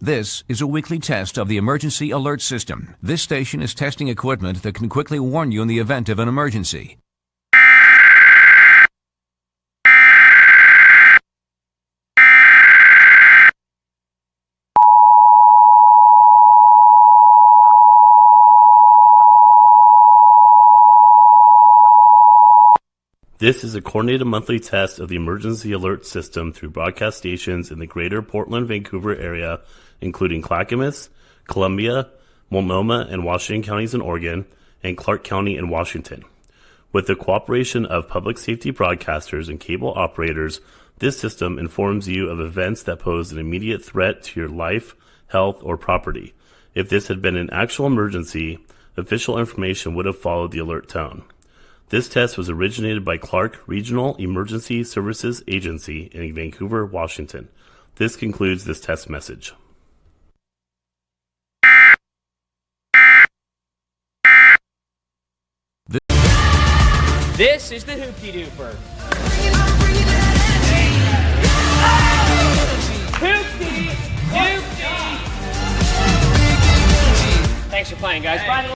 This is a weekly test of the emergency alert system. This station is testing equipment that can quickly warn you in the event of an emergency. This is a coordinated monthly test of the emergency alert system through broadcast stations in the greater Portland, Vancouver area, including Clackamas, Columbia, Multnomah, and Washington counties in Oregon, and Clark County in Washington. With the cooperation of public safety broadcasters and cable operators, this system informs you of events that pose an immediate threat to your life, health, or property. If this had been an actual emergency, official information would have followed the alert tone. This test was originated by Clark Regional Emergency Services Agency in Vancouver, Washington. This concludes this test message. This is the Hoopty Dooper. Hoopty Doopty! Thanks for playing, guys. Bye.